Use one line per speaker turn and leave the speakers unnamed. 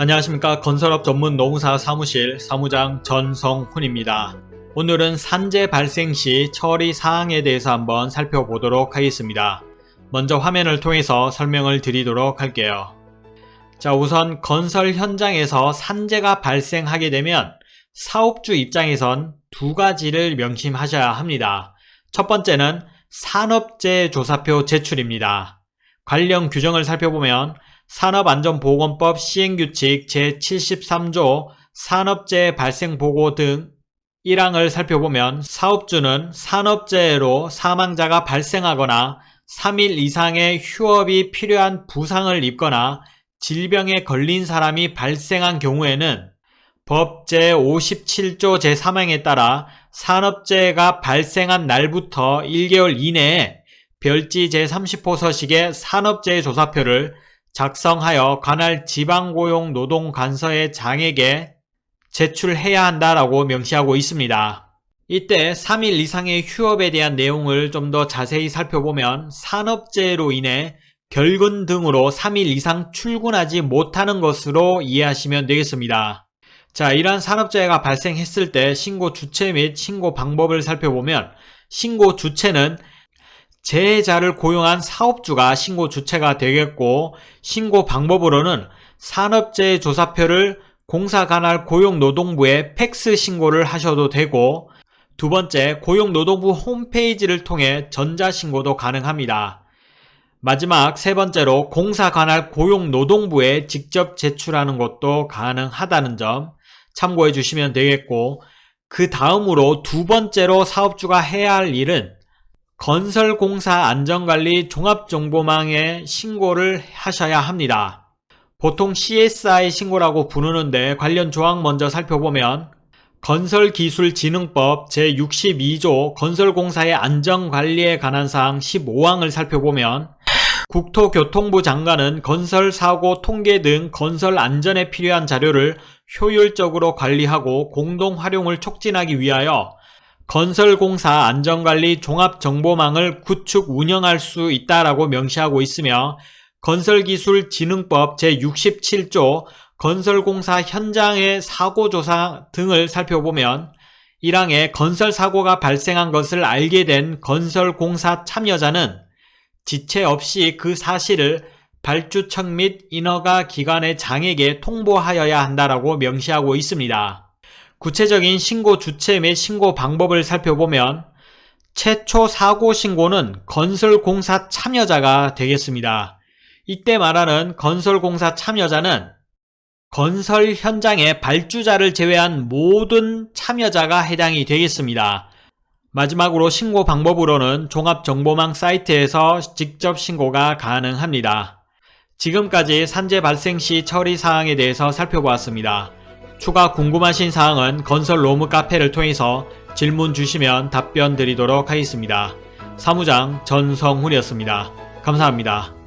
안녕하십니까 건설업 전문 노무사 사무실 사무장 전성훈입니다. 오늘은 산재 발생 시 처리 사항에 대해서 한번 살펴보도록 하겠습니다. 먼저 화면을 통해서 설명을 드리도록 할게요. 자 우선 건설 현장에서 산재가 발생하게 되면 사업주 입장에선 두 가지를 명심하셔야 합니다. 첫 번째는 산업재해 조사표 제출입니다. 관련 규정을 살펴보면 산업안전보건법 시행규칙 제73조 산업재해 발생보고 등 1항을 살펴보면 사업주는 산업재해로 사망자가 발생하거나 3일 이상의 휴업이 필요한 부상을 입거나 질병에 걸린 사람이 발생한 경우에는 법 제57조 제3항에 따라 산업재해가 발생한 날부터 1개월 이내에 별지 제30호 서식의 산업재해 조사표를 작성하여 관할 지방고용 노동관서의 장에게 제출해야 한다라고 명시하고 있습니다. 이때 3일 이상의 휴업에 대한 내용을 좀 더 자세히 살펴보면 산업재해로 인해 결근 등으로 3일 이상 출근하지 못하는 것으로 이해하시면 되겠습니다. 자, 이러한 산업재해가 발생했을 때 신고 주체 및 신고 방법을 살펴보면 신고 주체는 재해자를 고용한 사업주가 신고 주체가 되겠고 신고 방법으로는 산업재해 조사표를 공사 관할 고용노동부에 팩스 신고를 하셔도 되고 두 번째 고용노동부 홈페이지를 통해 전자신고도 가능합니다. 마지막 세 번째로 공사 관할 고용노동부에 직접 제출하는 것도 가능하다는 점 참고해 주시면 되겠고 그 다음으로 두 번째로 사업주가 해야 할 일은 건설공사 안전관리 종합정보망에 신고를 하셔야 합니다. 보통 CSI 신고라고 부르는데 관련 조항 먼저 살펴보면 건설기술진흥법 제62조 건설공사의 안전관리에 관한 사항 15항을 살펴보면 국토교통부 장관은 건설사고 통계 등 건설 안전에 필요한 자료를 효율적으로 관리하고 공동 활용을 촉진하기 위하여 건설공사 안전관리 종합정보망을 구축 운영할 수 있다라고 명시하고 있으며 건설기술진흥법 제67조 건설공사 현장의 사고조사 등을 살펴보면 1항에 건설사고가 발생한 것을 알게 된 건설공사 참여자는 지체 없이 그 사실을 발주처 및 인허가 기관의 장에게 통보하여야 한다라고 명시하고 있습니다. 구체적인 신고 주체 및 신고 방법을 살펴보면 최초 사고 신고는 건설공사 참여자가 되겠습니다. 이때 말하는 건설공사 참여자는 건설 현장의 발주자를 제외한 모든 참여자가 해당이 되겠습니다. 마지막으로 신고 방법으로는 종합정보망 사이트에서 직접 신고가 가능합니다. 지금까지 산재 발생 시 처리 사항에 대해서 살펴보았습니다. 추가 궁금하신 사항은 건설 로무 카페를 통해서 질문 주시면 답변 드리도록 하겠습니다. 사무장 전성훈이었습니다. 감사합니다.